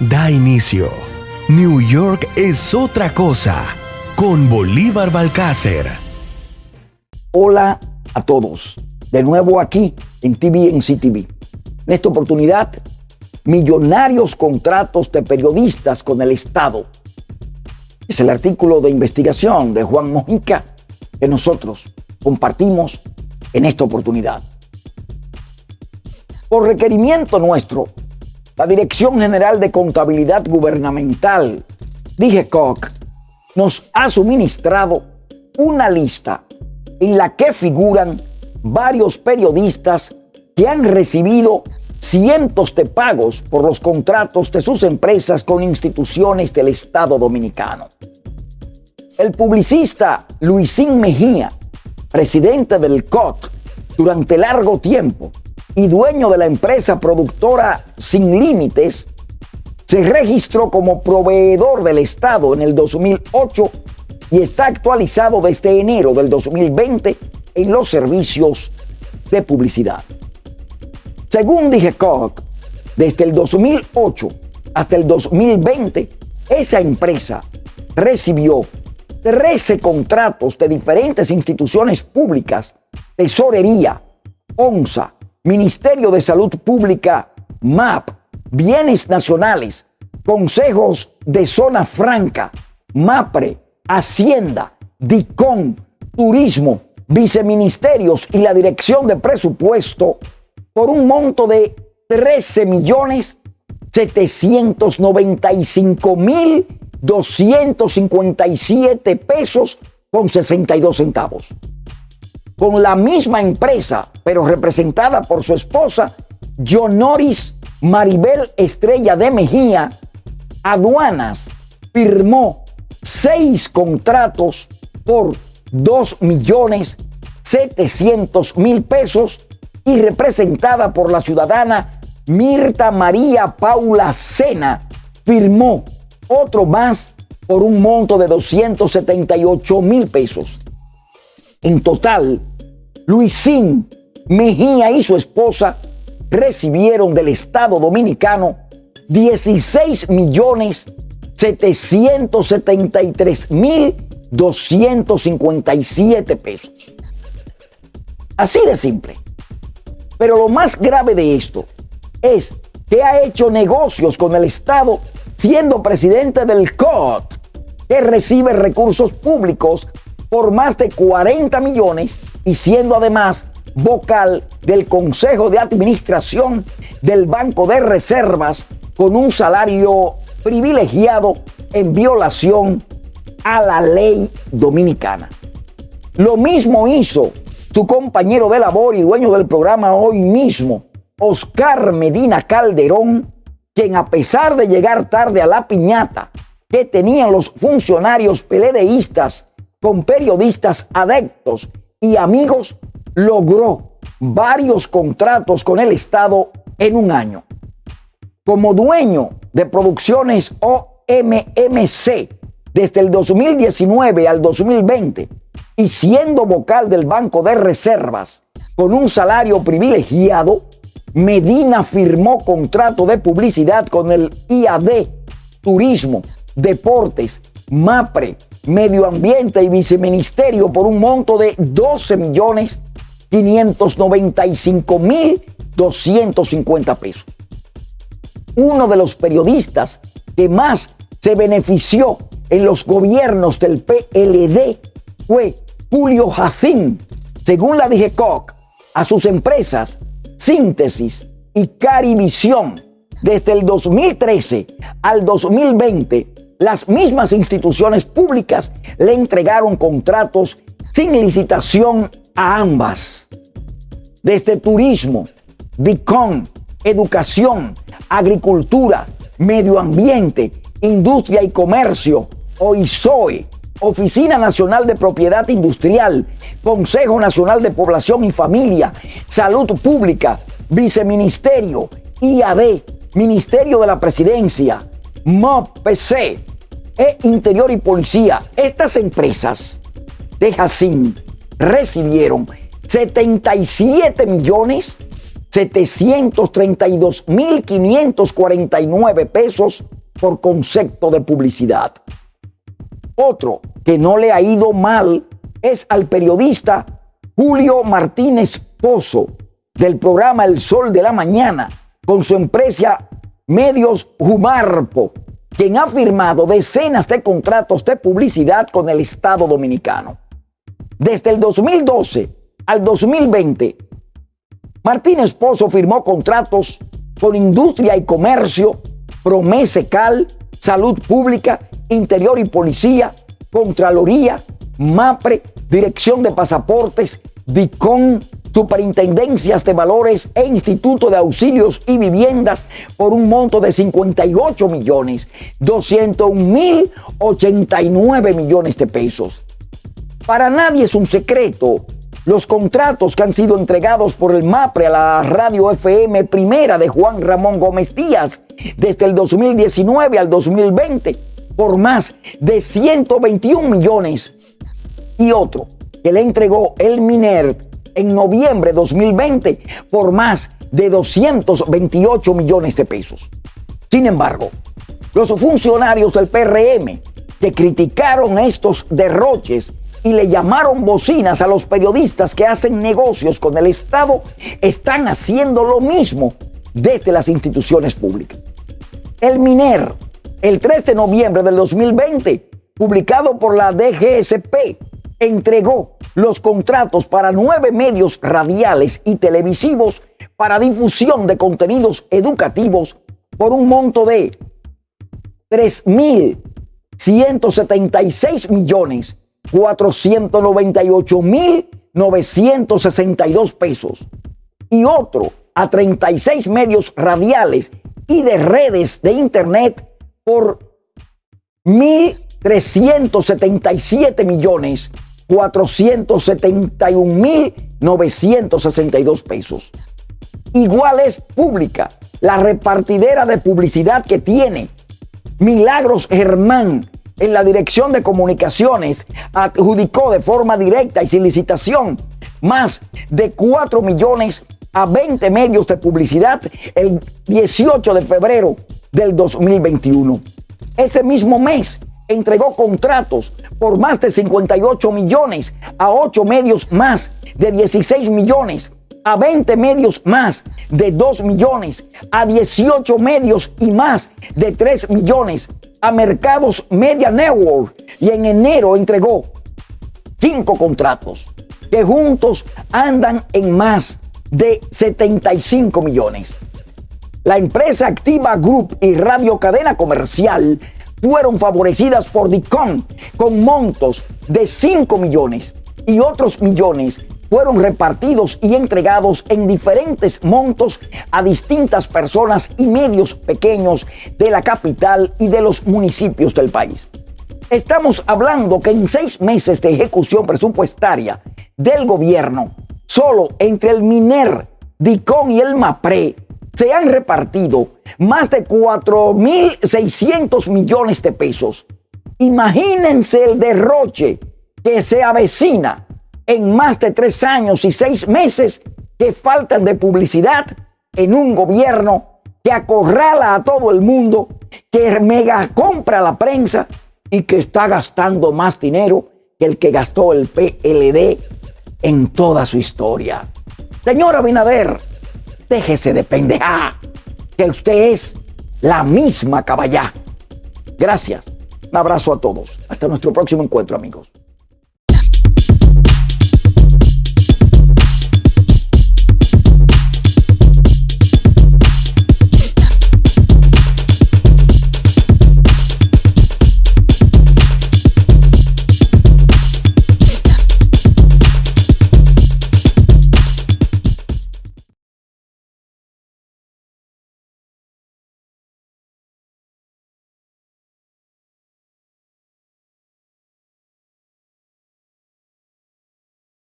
da inicio. New York es otra cosa con Bolívar Balcácer. Hola a todos, de nuevo aquí en TV en CTV. En esta oportunidad, millonarios contratos de periodistas con el Estado. Es el artículo de investigación de Juan Mojica que nosotros compartimos en esta oportunidad. Por requerimiento nuestro, la Dirección General de Contabilidad Gubernamental, DIGECOC, nos ha suministrado una lista en la que figuran varios periodistas que han recibido cientos de pagos por los contratos de sus empresas con instituciones del Estado Dominicano. El publicista Luisín Mejía, presidente del COT durante largo tiempo, y dueño de la empresa productora Sin Límites, se registró como proveedor del Estado en el 2008 y está actualizado desde enero del 2020 en los servicios de publicidad. Según DigeCoc, desde el 2008 hasta el 2020, esa empresa recibió 13 contratos de diferentes instituciones públicas, tesorería, ONSA, Ministerio de Salud Pública, MAP, Bienes Nacionales, Consejos de Zona Franca, MAPRE, Hacienda, DICON, Turismo, Viceministerios y la Dirección de Presupuesto por un monto de 13 millones 795 mil 257 pesos con 62 centavos con la misma empresa, pero representada por su esposa, Jonoris Maribel Estrella de Mejía, Aduanas firmó seis contratos por 2 millones 700 mil pesos y representada por la ciudadana Mirta María Paula Sena, firmó otro más por un monto de 278 mil pesos. En total, Luisín Mejía y su esposa recibieron del Estado Dominicano 16 millones 773 mil 257 pesos. Así de simple. Pero lo más grave de esto es que ha hecho negocios con el Estado siendo presidente del COT, que recibe recursos públicos por más de 40 millones y siendo además vocal del Consejo de Administración del Banco de Reservas con un salario privilegiado en violación a la ley dominicana. Lo mismo hizo su compañero de labor y dueño del programa hoy mismo, Oscar Medina Calderón, quien a pesar de llegar tarde a la piñata que tenían los funcionarios peledeístas con periodistas adeptos y amigos, logró varios contratos con el Estado en un año. Como dueño de producciones OMMC desde el 2019 al 2020 y siendo vocal del Banco de Reservas con un salario privilegiado, Medina firmó contrato de publicidad con el IAD, Turismo, Deportes, MAPRE, Medio Ambiente y Viceministerio por un monto de 12 millones 595 mil 250 pesos. Uno de los periodistas que más se benefició en los gobiernos del PLD fue Julio Jacín, según la DGCOC, a sus empresas Síntesis y Carivisión. Desde el 2013 al 2020 las mismas instituciones públicas le entregaron contratos sin licitación a ambas. Desde turismo, DICON, educación, agricultura, medio ambiente, industria y comercio, OISOE, Oficina Nacional de Propiedad Industrial, Consejo Nacional de Población y Familia, Salud Pública, Viceministerio, IAD, Ministerio de la Presidencia, MOPC, e Interior y Policía, estas empresas de Jacín recibieron 77 millones 732.549 pesos por concepto de publicidad. Otro que no le ha ido mal es al periodista Julio Martínez Pozo del programa El Sol de la Mañana con su empresa Medios Humarpo, quien ha firmado decenas de contratos de publicidad con el Estado Dominicano. Desde el 2012 al 2020, Martínez Pozo firmó contratos con Industria y Comercio, Promesecal, Salud Pública, Interior y Policía, Contraloría, MAPRE, Dirección de Pasaportes, DICON, superintendencias de valores e instituto de auxilios y viviendas por un monto de 58 millones 201 mil 89 millones de pesos. Para nadie es un secreto los contratos que han sido entregados por el MAPRE a la radio FM primera de Juan Ramón Gómez Díaz desde el 2019 al 2020 por más de 121 millones y otro que le entregó el MINER en noviembre de 2020 por más de 228 millones de pesos. Sin embargo, los funcionarios del PRM que criticaron estos derroches y le llamaron bocinas a los periodistas que hacen negocios con el Estado están haciendo lo mismo desde las instituciones públicas. El MINER, el 3 de noviembre del 2020, publicado por la DGSP, entregó los contratos para nueve medios radiales y televisivos para difusión de contenidos educativos por un monto de 3.176 millones 498 mil 962 pesos y otro a 36 medios radiales y de redes de internet por 1.377 millones 471 mil 962 pesos. Igual es pública la repartidera de publicidad que tiene Milagros Germán en la Dirección de Comunicaciones adjudicó de forma directa y sin licitación más de 4 millones a 20 medios de publicidad el 18 de febrero del 2021. Ese mismo mes entregó contratos por más de 58 millones a 8 medios más de 16 millones, a 20 medios más de 2 millones, a 18 medios y más de 3 millones, a Mercados Media Network y en enero entregó 5 contratos que juntos andan en más de 75 millones. La empresa Activa Group y Radio Cadena Comercial fueron favorecidas por DICON con montos de 5 millones y otros millones fueron repartidos y entregados en diferentes montos a distintas personas y medios pequeños de la capital y de los municipios del país. Estamos hablando que en seis meses de ejecución presupuestaria del gobierno, solo entre el MINER, DICON y el MAPRE, se han repartido más de 4.600 millones de pesos. Imagínense el derroche que se avecina en más de tres años y seis meses que faltan de publicidad en un gobierno que acorrala a todo el mundo, que mega compra la prensa y que está gastando más dinero que el que gastó el PLD en toda su historia. Señora Binader, déjese de pendejar, que usted es la misma caballá. Gracias. Un abrazo a todos. Hasta nuestro próximo encuentro, amigos.